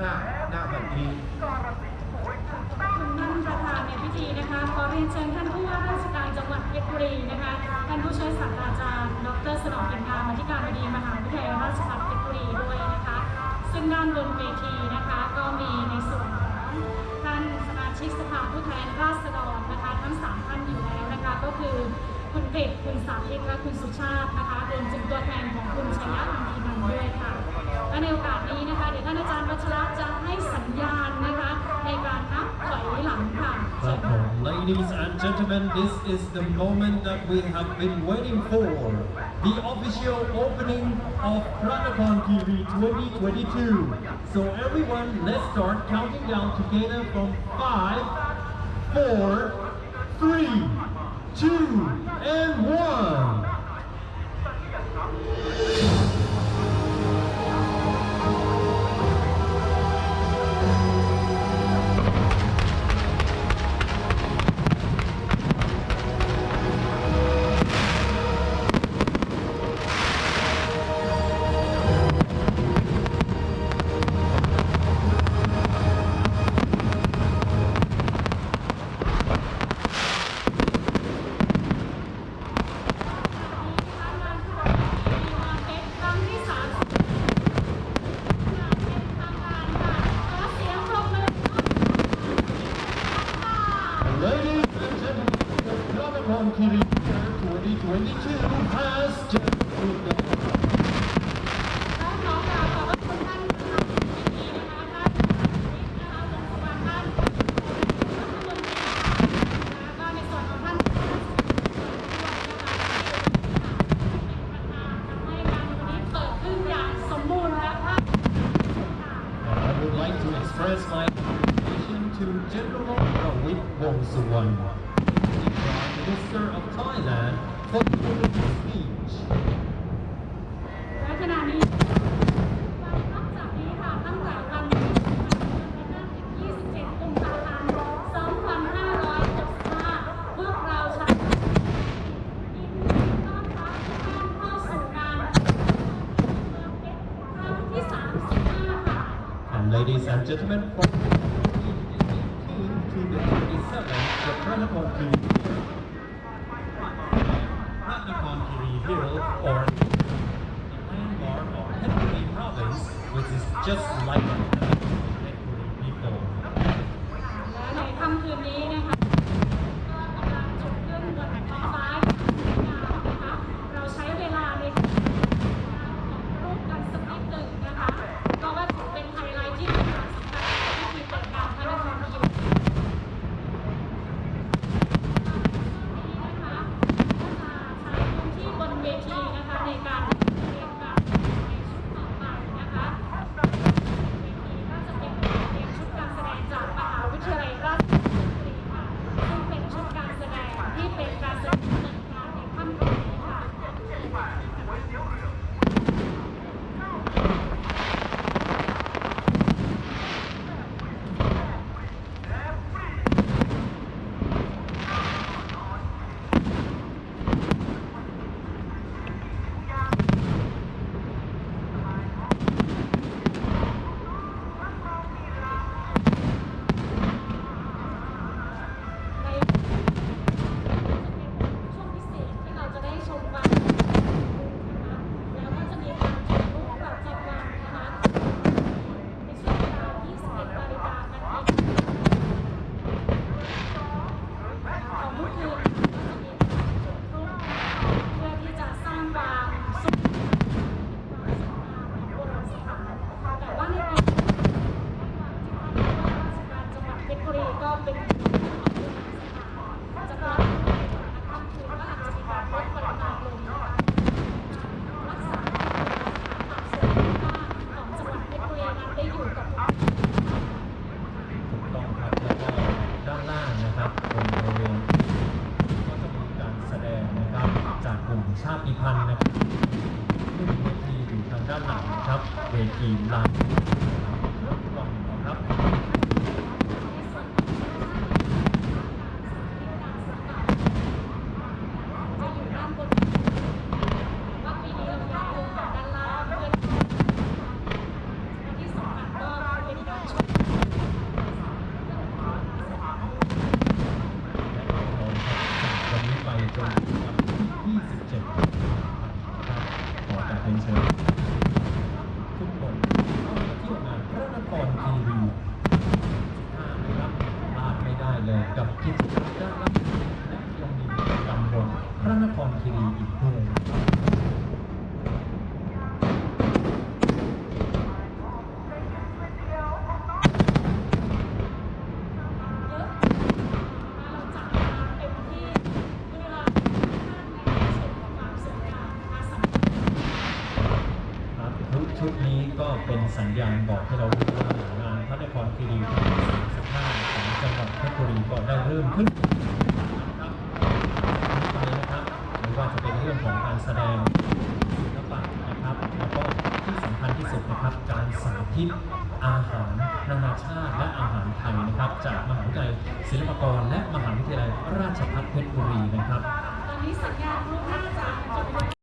อ่าหน้าแบบนี้ท่านประธานในพิธีนะคะขอเรียนเชิญท่านผู้ว่าราชการจังหวัดเพชรบุรีนะคะท่านผู้ช่วยศาสตราจารย์ ดรสนองเป็นงามอธิการบดีมหาวิทยาลัยราชภัฏเพชรบุรีด้วยนะคะ ซึ่งด้านบนเวทีนะคะก็มีในส่วนของท่านสมาชิกสภาผู้แทนราษฎรนะคะทั้งสามท่านอยู่แล้วนะคะก็คือคุณกฤษคุณสาธิตและคุณสุชาตินะคะรวมถึงตัวแทนของคุณชัยยะอัมพีนันด้วยค่ะ และในโอกาสนี้นะคะเดี๋ยวท่านอาจารย์วัชระจะให้สัญญาณนะคะในการนับถอยหลังค่ะ Ladies and gentlemen this is the moment that we have been waiting for the official opening of Pranapon TV 2022 so everyone let's start counting down together from 5 4 3 2 and 1 General Rawit Prime Minister of Thailand, for the wonderful speech. และขณะนี้นอกจากนี้ค่ะตั้งแต่วันที่27กุมภาพันธ์2565พวกเราชาวยินดีต้อนรับทุกท่านเข้าสู่งานเมืองเพชรครั้งที่35ค่ะ And ladies and gentlemen, from the 18th to the 27th, the Pranakon Kiri Hill, or the landmark of Phetchaburi province, which is just like the Phetchaburi people. และในค่ำคืนนี้ ด้านหลังนะครับเวทีลานกล่องนะครับ จะอยู่ด้านบนว่าปีนี้เราย้ายลงมาด้านล่างเพื่อที่สำคัญก็เป็นก เป็น สัญญาณบอกให้เรารู้ว่างานพระนครคีรีที่35ของจังหวัดเพชรบุรีก็ได้เริ่มขึ้นนะครับตอนนี้นะครับไม่ว่าจะเป็นเรื่องของการแสดงศิลปะนะครับแล้วก็ที่สำคัญที่สุดนะครับการสาธิตอาหารนานาชาติและอาหารไทยนะครับ จากมหาวิทยาลัยศิลปากรและมหาวิทยาลัยราชภัฏเพชรบุรีนะครับ ตอนนี้สัญญาณลูกน่าจะจบ